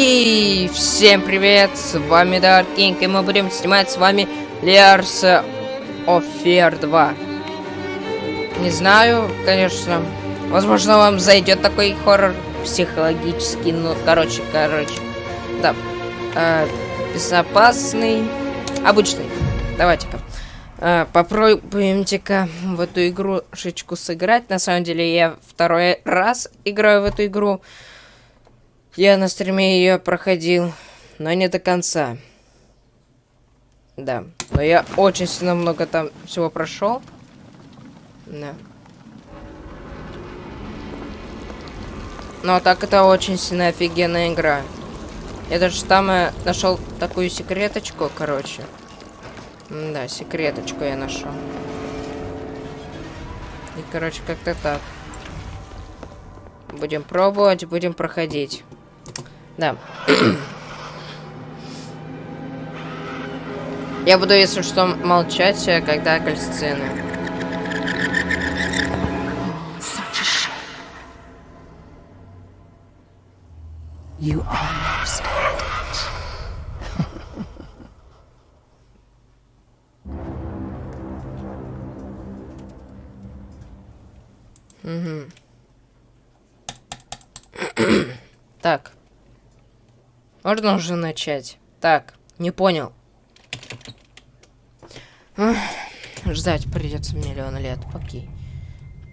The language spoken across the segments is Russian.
И всем привет, с вами Dark King, и мы будем снимать с вами Layers of Fear 2. Не знаю, конечно, возможно вам зайдет такой хоррор психологический, ну, короче, короче, да, э, безопасный, обычный, давайте-ка. Uh, Попробуемте-ка в эту игрушечку сыграть. На самом деле я второй раз играю в эту игру. Я на стриме ее проходил, но не до конца. Да, но я очень сильно много там всего прошел. Да. Но так это очень сильно офигенная игра. Я даже там э, нашел такую секреточку, короче. Да, секреточку я нашел. И, короче, как-то так. Будем пробовать, будем проходить. Да. я буду, если что, молчать, э, когда кальцины. You Угу. так. Можно уже начать. Так, не понял. ждать придется миллион лет. Окей.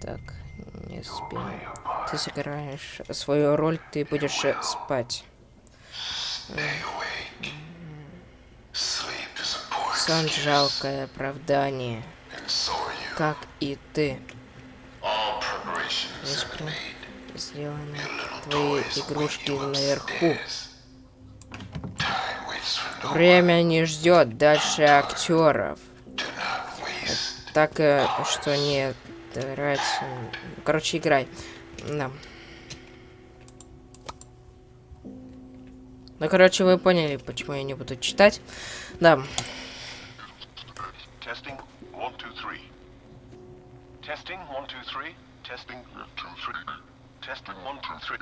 Так, не спи. Ты сыграешь свою роль, ты будешь спать. Сон жалкое оправдание. Как и ты сделаны твои игрушки наверху. Время не ждет дальше актеров. Так э, что не играть. Короче, играй. Да. Ну, короче, вы поняли, почему я не буду читать. Да. Testing, one, two, three. Testing, one, two, three. Testing, two, three. Testing, one, two, three.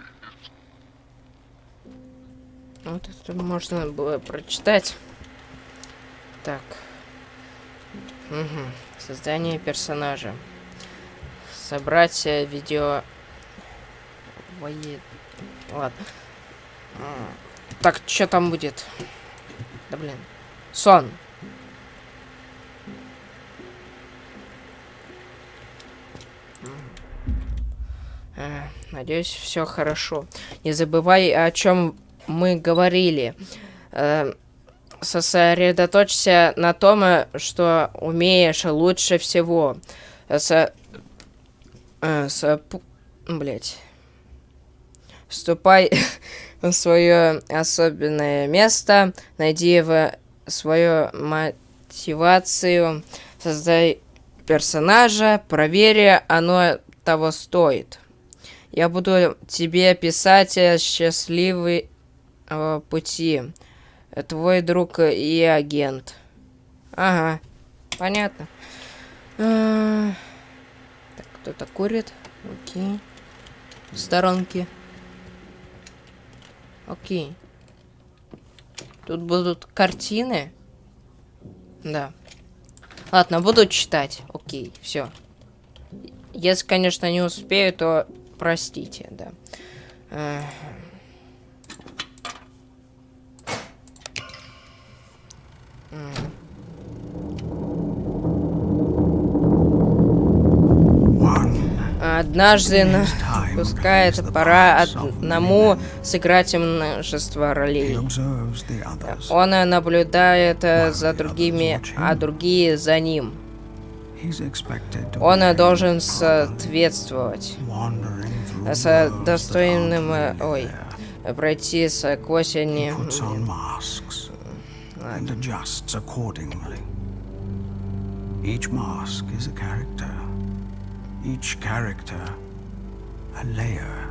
Вот это можно было прочитать. Так. Угу. Создание персонажа. Собрать э, видео... Воед... Ладно. Так, что там будет? Да блин. Сон. Э, надеюсь, все хорошо. Не забывай, о чем мы говорили. Э, сосредоточься на том, что умеешь лучше всего. С... Э, с... Блять. Ступай в свое особенное место, найди в свою мотивацию, создай персонажа, проверь, оно того стоит. Я буду тебе писать э, счастливый э, пути. Твой друг и агент. Ага, понятно. А, так, кто-то курит. Окей. В сторонке. Окей. Тут будут картины. Да. Ладно, буду читать. Окей, все. Если, конечно, не успею, то простите, да. Однажды напускает пора одному сыграть множество ролей. Он наблюдает за другими, а другие за ним. Он должен соответствовать с достойным, ой, пройти сквозь не... Each mask is a character. Each character a layer.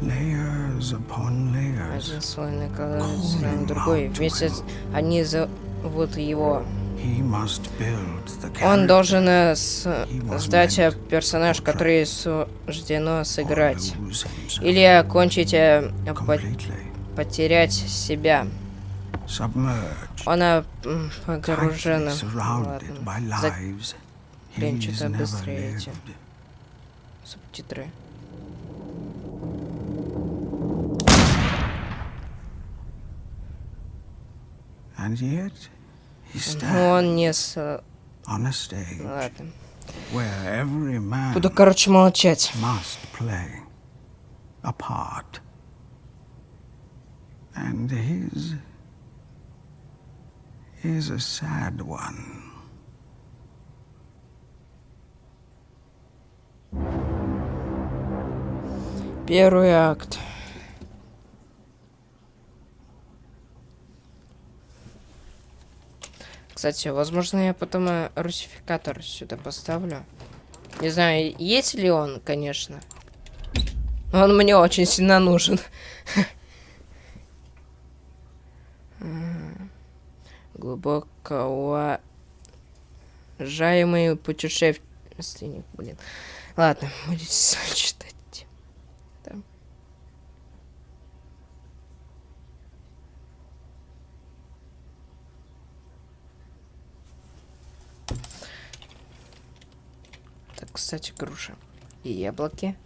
Layers upon layers. Один слой накладывается на другой. Вместе они зовут его Он должен э, сдать э, персонаж, который суждено сыграть. Или окончить, э, по потерять себя. Она погружена. Ладно. Блин, что-то быстрее эти субтитры. Он не с... Ладно. Буду, короче, молчать. And his is a sad one. Первый акт. Кстати, возможно, я потом русификатор сюда поставлю. Не знаю, есть ли он, конечно. Он мне очень сильно нужен. Глубоко уважаемый путешественник, блин. Ладно, будете читать. кстати, груши. И яблоки.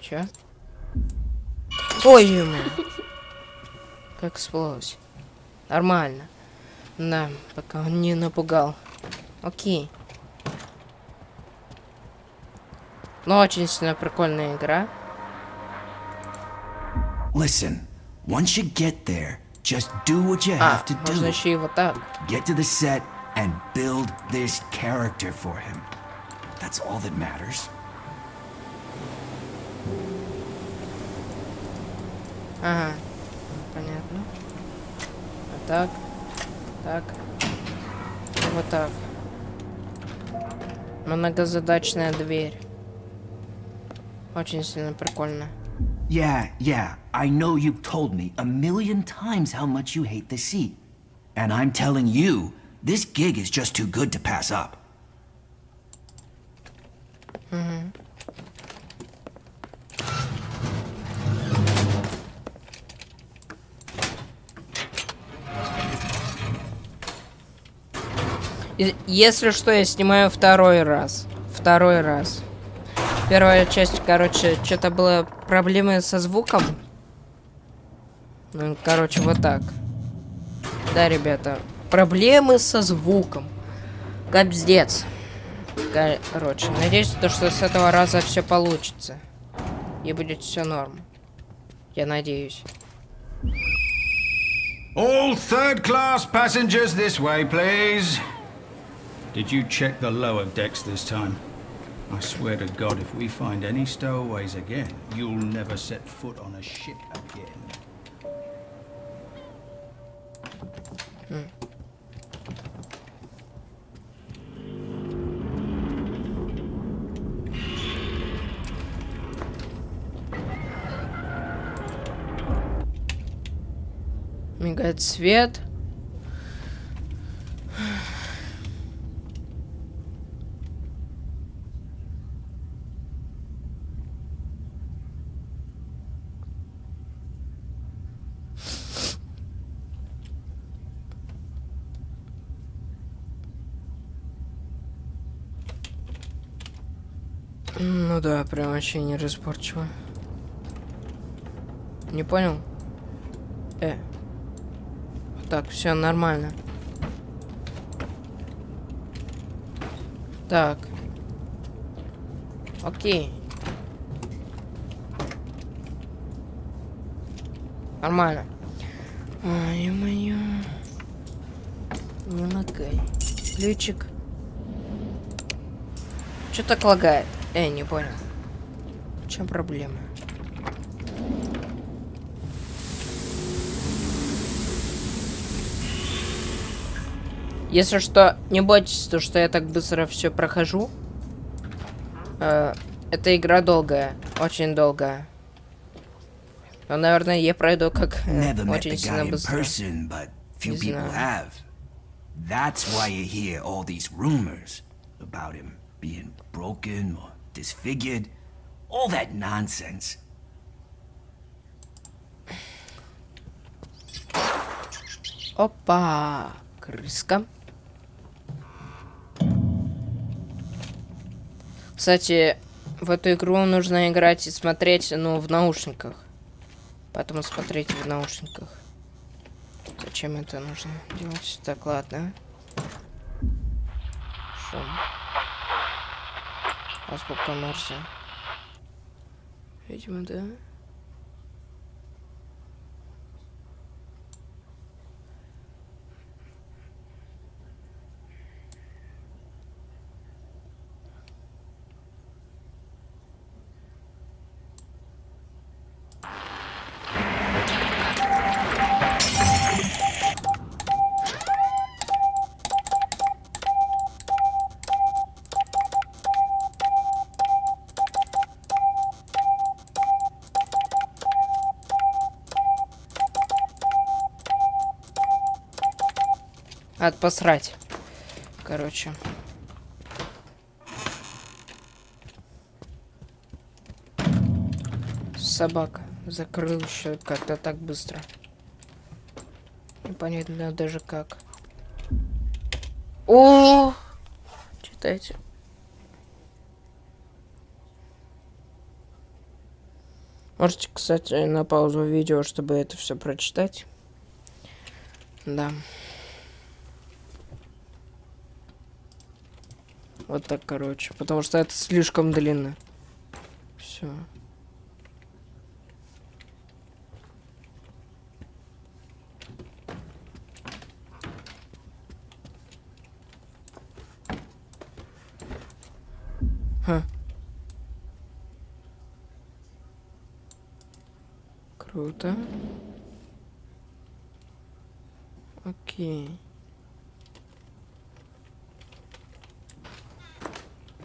Чё? Ой, ему. Как сплылось. Нормально. Да, пока он не напугал. Окей. Но очень сильно прикольная игра. Listen, once you get there, Just do what you have to do. еще и вот так. Get to the set and build this character for him. That's all that matters. Ага. Понятно. Вот так. Так. И вот так. Многозадачная дверь. Очень сильно прикольно. Yeah, yeah, I know you've told me a million times how much you hate the sea. And I'm telling you, this gig is just too good to pass up. Mm-hmm. Если что, я снимаю второй раз. Второй раз. Первая часть, короче, что-то было проблемы со звуком. Ну, короче, вот так. Да, ребята, проблемы со звуком. Капздец. Короче, надеюсь, то, что с этого раза все получится. И будет все норм. Я надеюсь. All third class passengers this way, please. Did you check the lower decks this time? I swear to God, if we find any stowaways again, you'll never set foot on a ship again. Hmm. Мигает свет. Ну да, прям вообще неразборчиво. Не понял? Э. Так, все нормально. Так. Окей. Нормально. Ай, моё. Не лагай. Ключик. Что так лагает? Эй, не понял. В чем проблема? Если что, не бойтесь, то что я так быстро все прохожу. Э, эта игра долгая, очень долгая. Но, наверное, я пройду как э, очень сильно быстро. person. That's why you hear all these rumors about him being broken or disfigured. All that nonsense. Опа! Крыска. Кстати, в эту игру нужно играть и смотреть, ну, в наушниках. Поэтому смотреть в наушниках. Зачем это нужно делать? Так, ладно. Шум. Paspaptan Norse. Hecmede. Надо посрать. Короче. Собака. Закрыл еще как-то так быстро. Непонятно даже как. О! Читайте. Можете, кстати, на паузу видео, чтобы это все прочитать. Да. Вот так, короче. Потому что это слишком длинно. Все. Круто. Окей.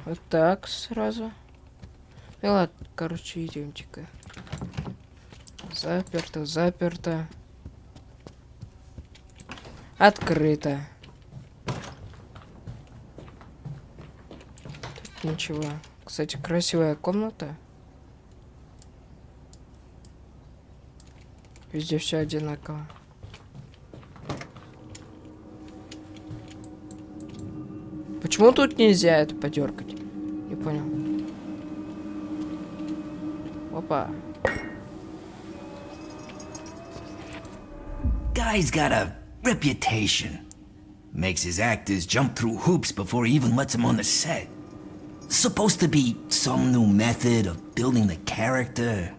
Вот так сразу. Ну ладно, короче, идемте-ка. Заперто, заперто. Открыто. Тут ничего. Кстати, красивая комната. Везде все одинаково. Почему тут нельзя это подергать? Не понял. Опа. Guy's got a reputation. Makes his actors jump through hoops before he even lets them on the set. Supposed to be some new method of building the character.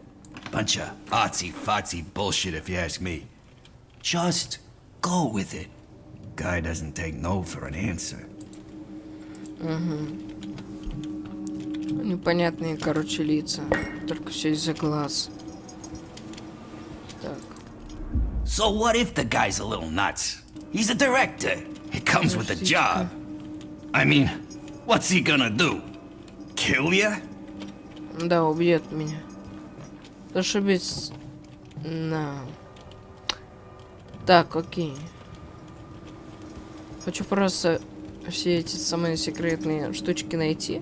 Bunch of artsy-fartsy bullshit if you ask me. Just go with it. Guy doesn't take no for an answer. Непонятные, короче, лица. Только все из-за глаз. Так. So what if the guy's a little nuts? He's a director. It comes with the job. I mean, what's he gonna do? Kill ya? Да, убьет меня. Зашибись. На. Так, окей. Хочу просто все эти самые секретные штучки найти.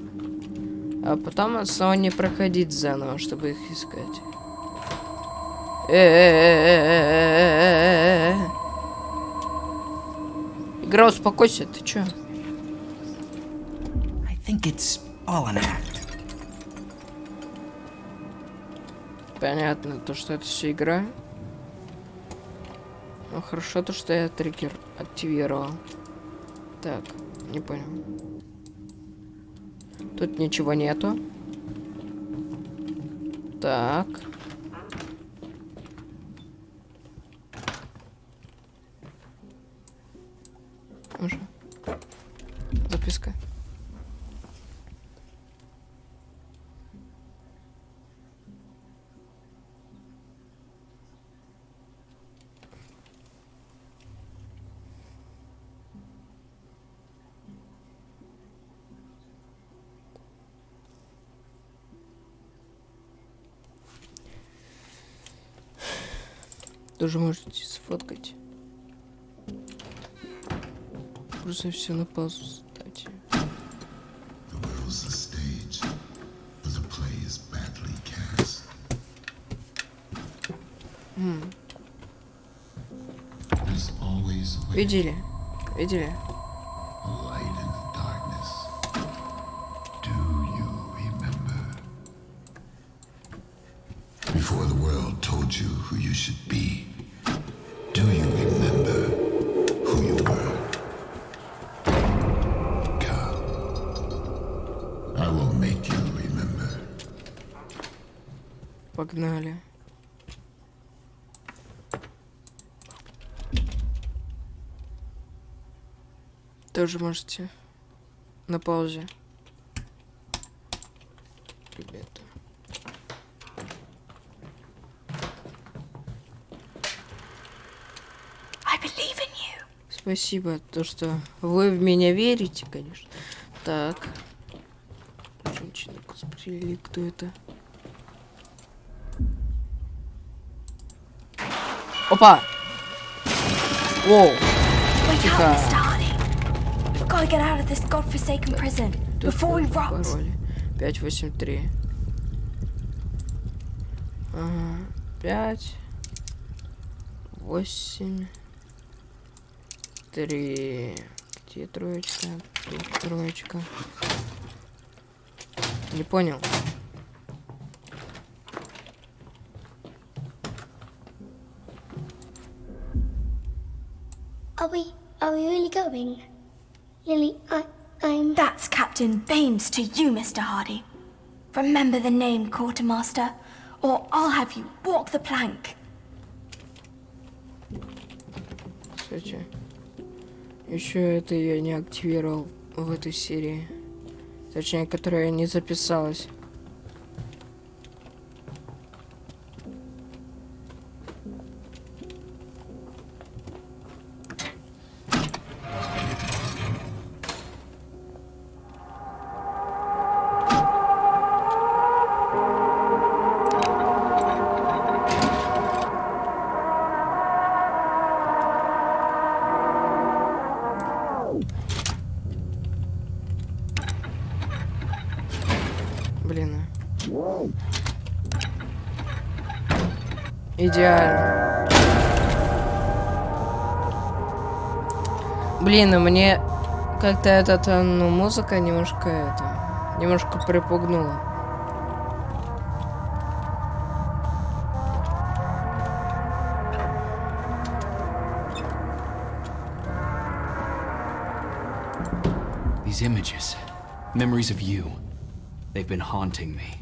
А потом снова не проходить заново, чтобы их искать. Э-э-э-э-э-э-э-э. Игра, успокойся, ты чё? I think it's all an act. Понятно, то, что это все игра. Ну хорошо, то, что я триггер активировал. Так, не понял. Тут ничего нету. Так. Тоже можете сфоткать. Просто все на паузу ставьте. Видели? Видели? Before the world told you who you should be, do you remember who you were? Come. I will make you remember. Погнали. Тоже можете на паузе. Ребята. Спасибо, то, что вы в меня верите, конечно. Так. Женщина косплеили, кто это? Опа! Воу! Wake Тихо. up, Mr. Hardy. We've got to get out of this godforsaken prison Тут before we какой rot. пароль? 583. Ага. 5 8 3 Где троечка? Тут троечка. Не понял. Are we are we really going? Lily, I I'm That's Captain Baines to you, Mr. Hardy. Remember the name, Quartermaster, or I'll have you walk the plank. Кстати, еще это я не активировал в этой серии. Точнее, которая не записалась. Блин, ну мне как-то этот, э, ну, музыка немножко это, немножко припугнула. These images, memories of you, they've been haunting me.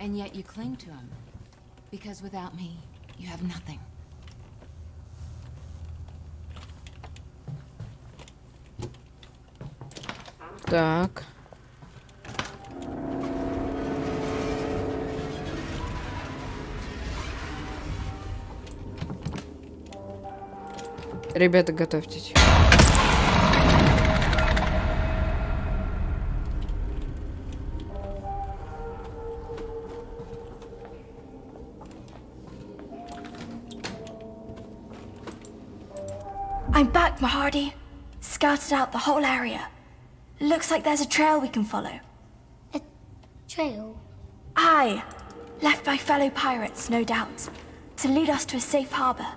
And yet you cling to him. Because without me, you have nothing. Так. Ребята, готовьтесь. I'm back, Mahardy. Scouted out the whole area. Looks like there's a trail we can follow. A trail. Aye, left by fellow pirates, no doubt, to lead us to a safe harbor.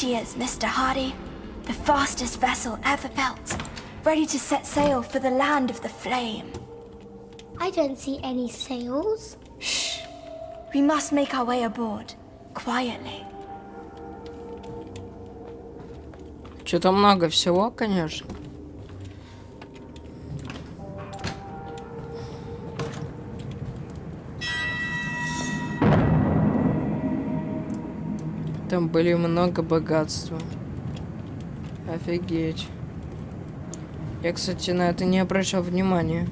she is, Mr. Hardy. The fastest vessel ever built, ready to set sail for the land of the flame. I don't see any sails. Shh. We must make our way aboard, quietly. Что-то много всего, конечно. Были много богатства. Офигеть. Я, кстати, на это не обращал внимания.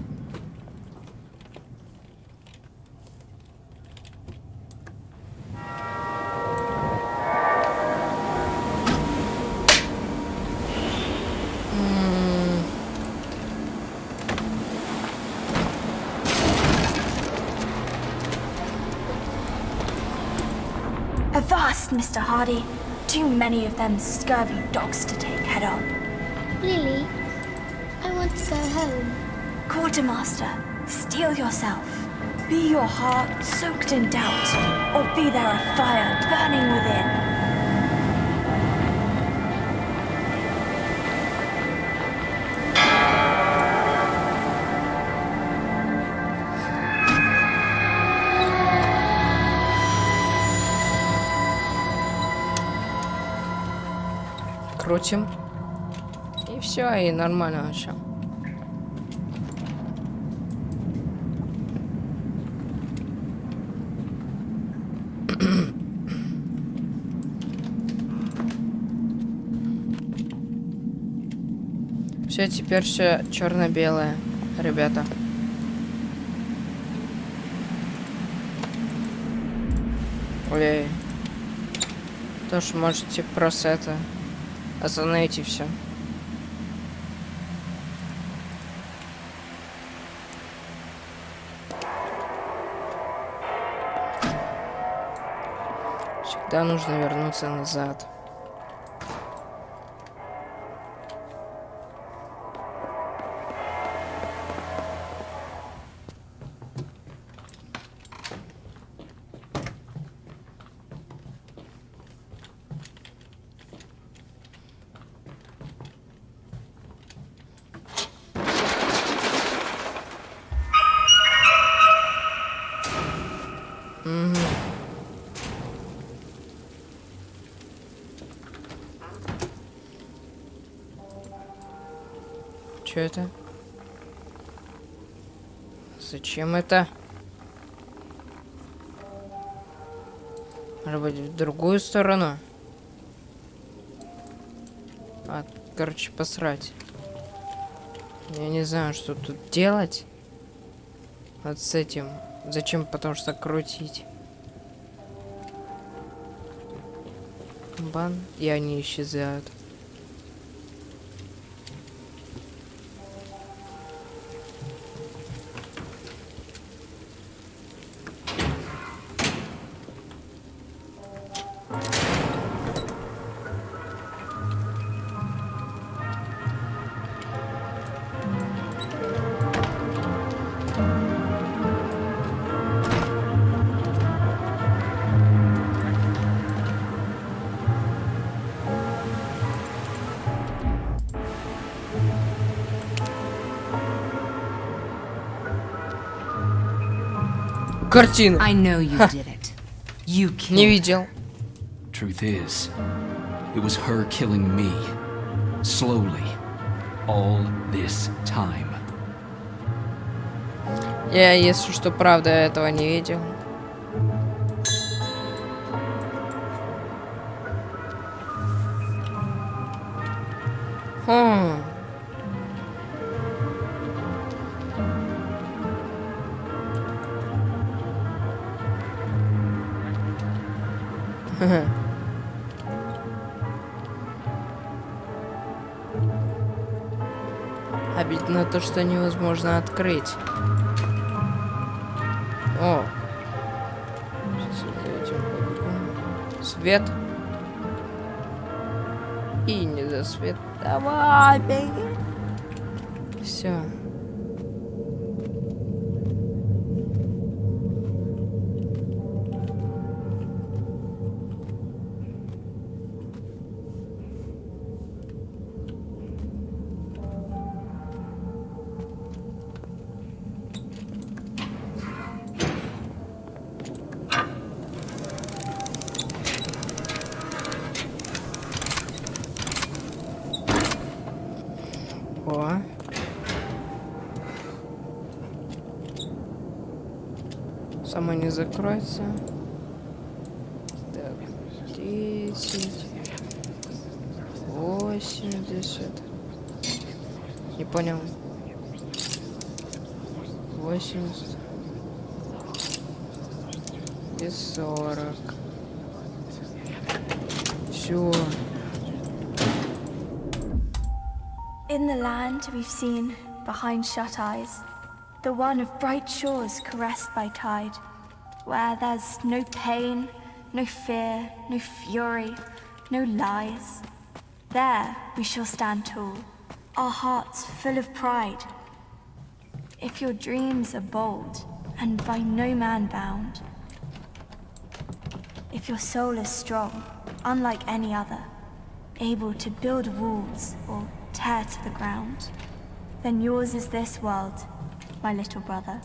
Mr. Hardy. Too many of them scurvy dogs to take head on. Lily, I want to go home. Quartermaster, steel yourself. Be your heart soaked in doubt, or be there a fire burning within. Крутим. И все, и нормально вообще. Все, теперь все черно-белое, ребята. Ой. Тоже можете просто это остановить и все. Всегда нужно вернуться назад. Зачем это? Может быть, в другую сторону? А, короче, посрать. Я не знаю, что тут делать. Вот с этим. Зачем? Потому что крутить. Бан. И они исчезают. Картина. I know you did it. You killed Не her. видел. Truth is, it was her killing me. Slowly. All this time. Я, если что, правда, этого не видел. Обидно то, что невозможно открыть. О. Свет. И не за свет. Давай, беги. Все. In the land we've seen behind shut eyes, the one of bright shores caressed by tide, where there's no pain, no fear, no fury, no lies. There we shall stand tall, our hearts full of pride. If your dreams are bold and by no man bound, if your soul is strong, unlike any other, able to build walls or tear to the ground, then yours is this world, my little brother.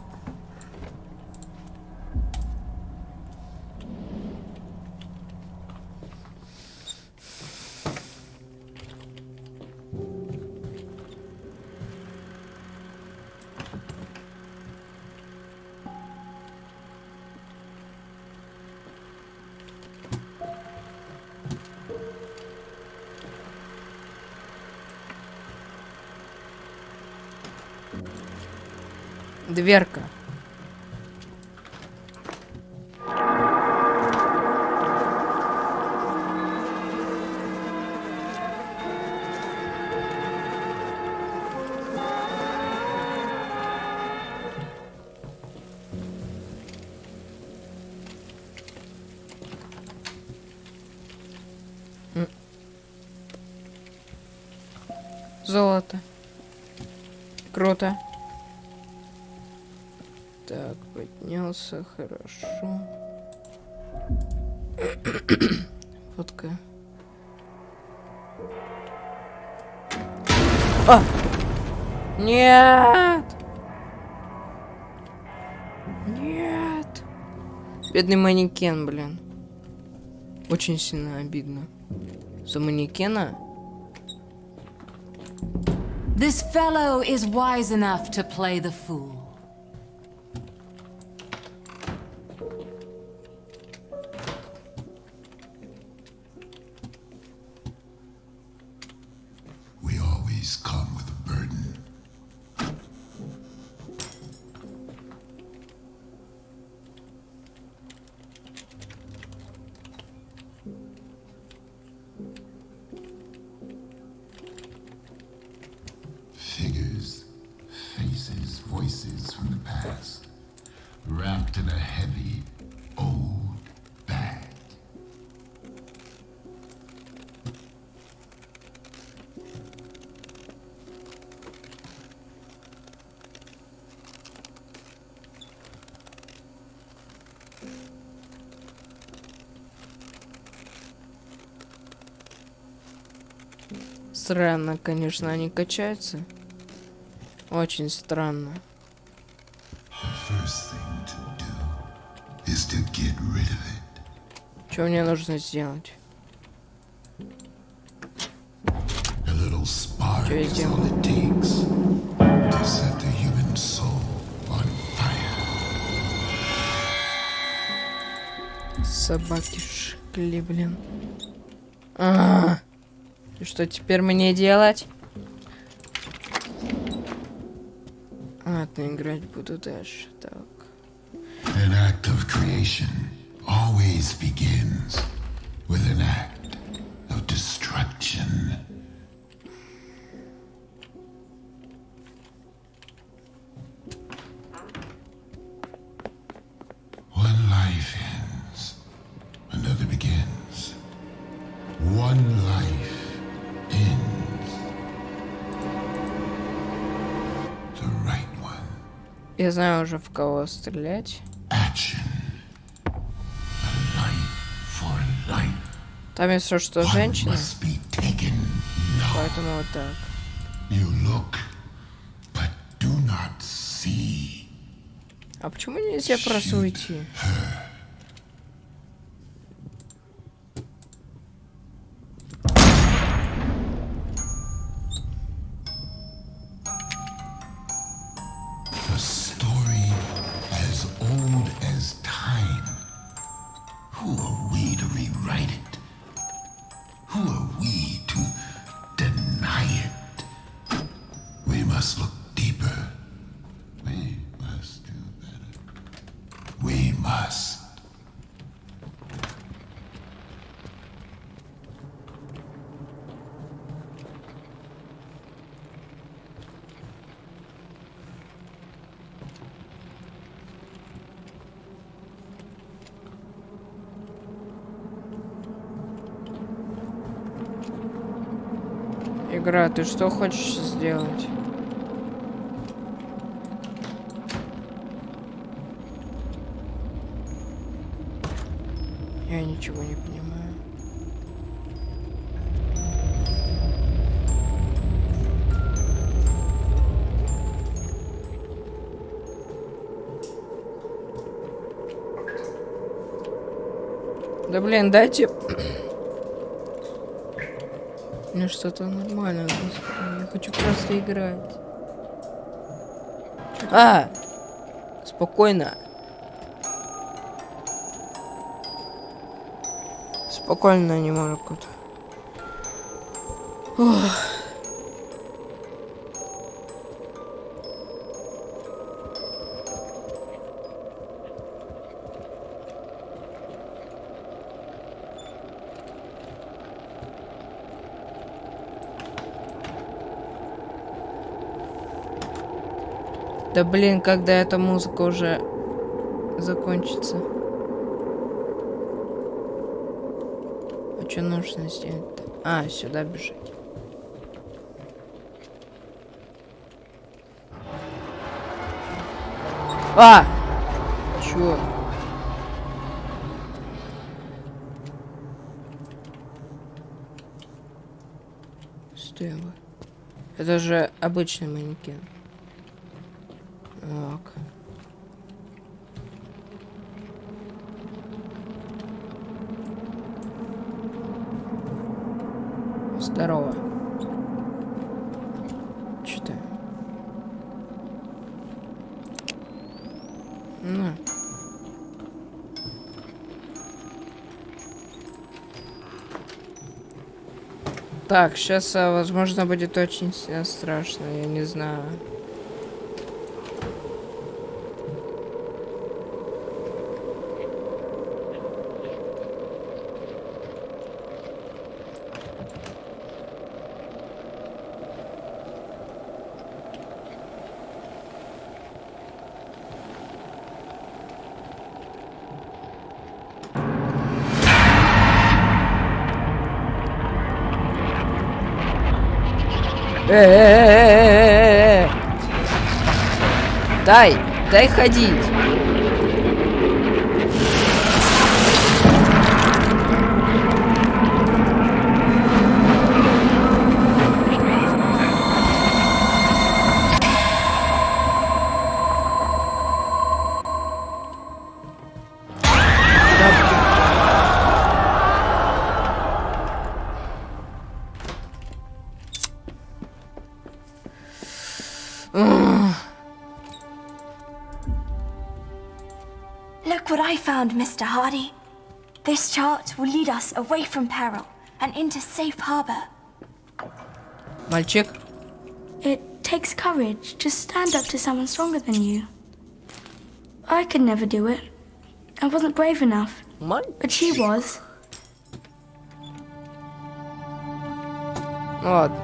Дверка. Золото. Круто. Поднялся, хорошо. Фотка. А! Нет! Нет! Бедный манекен, блин. Очень сильно обидно. За манекена? This fellow is wise enough to play the fool. Wrapped in a heavy, old bag. Странно, конечно, они качаются. Очень странно. Что мне нужно сделать? Я. Собаки шкли, блин. А, И что теперь мне делать? Ладно, играть буду дальше. Так. An act of creation always begins with an act of destruction. One life ends, another begins. One life ends. The right one. Я знаю уже в кого стрелять. Action. Там если что One женщина, поэтому вот так. You look, but do not see. А почему нельзя просто уйти? A Игра, ты что хочешь сделать? Я ничего не понимаю. Да блин, дайте... Мне что-то нормально. Я хочу просто играть. А! Спокойно. Спокойно не могут. Ох. Да блин, когда эта музыка уже закончится. А что нужно сделать-то? А, сюда бежать. А! Чё? Стой, вы. Это же обычный манекен. Так. Здорово. Ты? Ну. Так, сейчас, возможно, будет очень сильно страшно, я не знаю. Дай, дай ходить. us away from peril and into safe harbor. Мальчик. It takes courage to stand up to someone stronger than you. I could never do it. I wasn't brave enough, but she was. Ладно.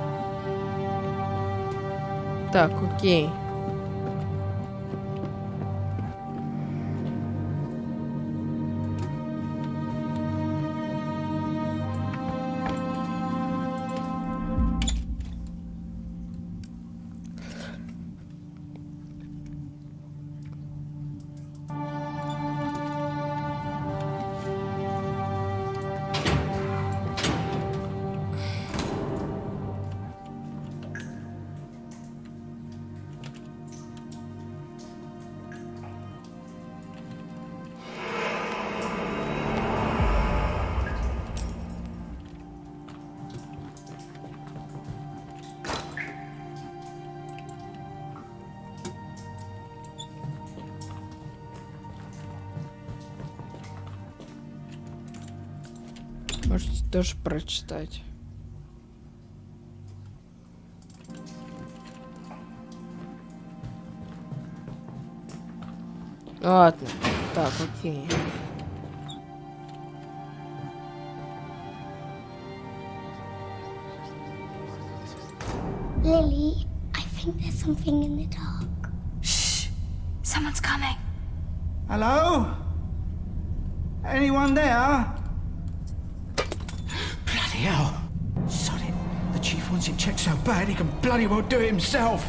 Так, окей. Тоже прочитать. Ладно. Так, окей. Lily, I think there's something in the dark. Shh! Someone's coming. Hello? Anyone there? Bloody hell. Shut it. The The chief wants it checked so bad he can bloody well do it himself.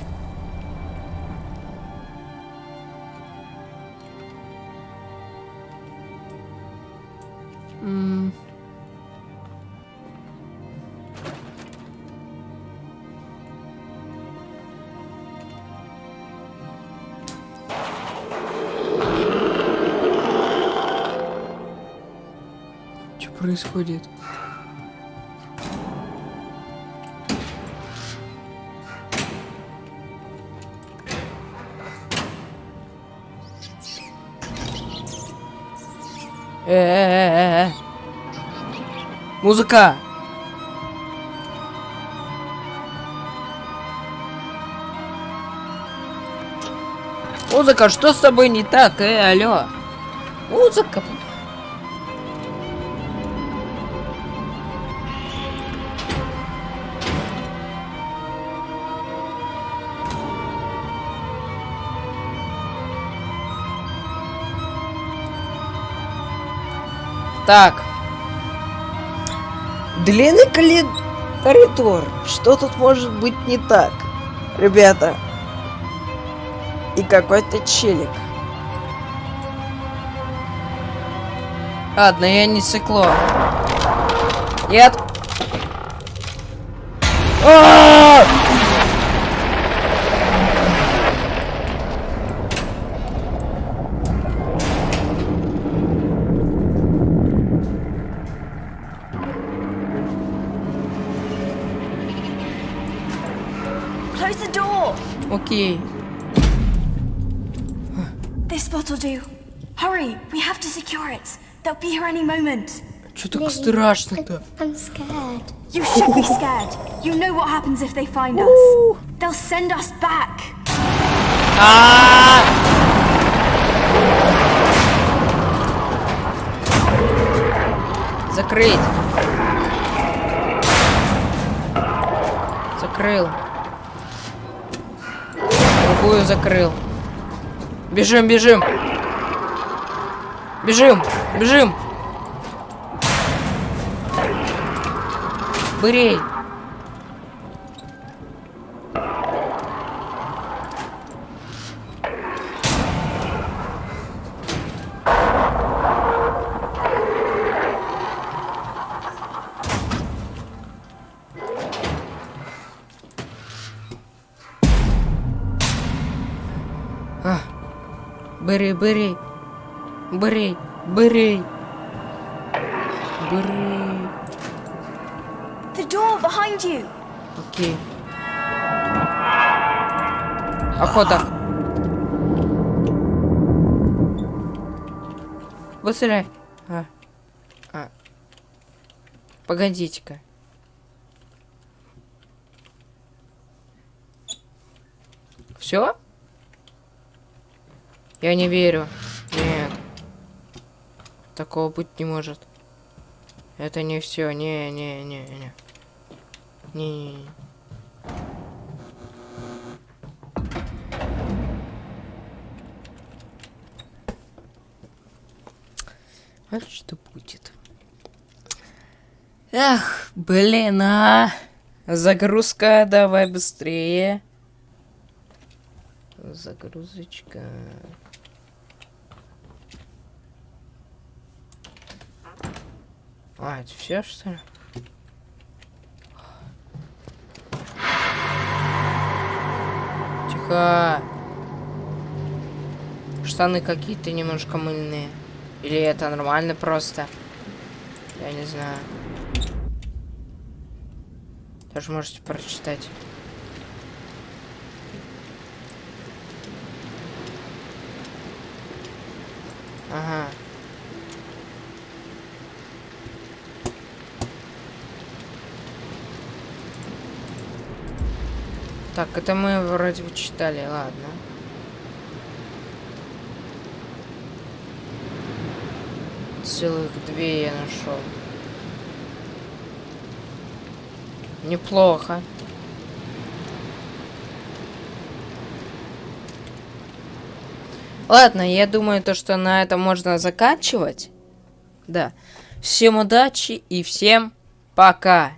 Что происходит? Музыка! Музыка, что с тобой не так, э, алло? Музыка. Так. Длинный коридор. Что тут может быть не так? Ребята. И какой-то челик. Ладно, я не цикло. Нет. А! Close do. Hurry, we have to secure it. They'll be here any moment. Что так страшно-то? I'm scared. You should be scared. You know what happens if they find us. They'll send us back. Закрыть. Закрыл. Другую закрыл. Бежим, бежим. Бежим, бежим. Бырей. Бери, бери. Бери, бери. Бери. The door behind you. Окей. Охота. Быстрее. А. А. Погодите-ка. Все? Я не верю. Такого быть не может. Это не все. Не, не, не, не. Не, не, не. А что будет? Эх, блин, а! Загрузка, давай быстрее. Загрузочка. А, это все, что ли? Тихо. Штаны какие-то немножко мыльные. Или это нормально просто? Я не знаю. Тоже можете прочитать. Ага. Так, это мы вроде бы читали, ладно. Целых две я нашел. Неплохо. Ладно, я думаю, то, что на этом можно заканчивать. Да. Всем удачи и всем пока.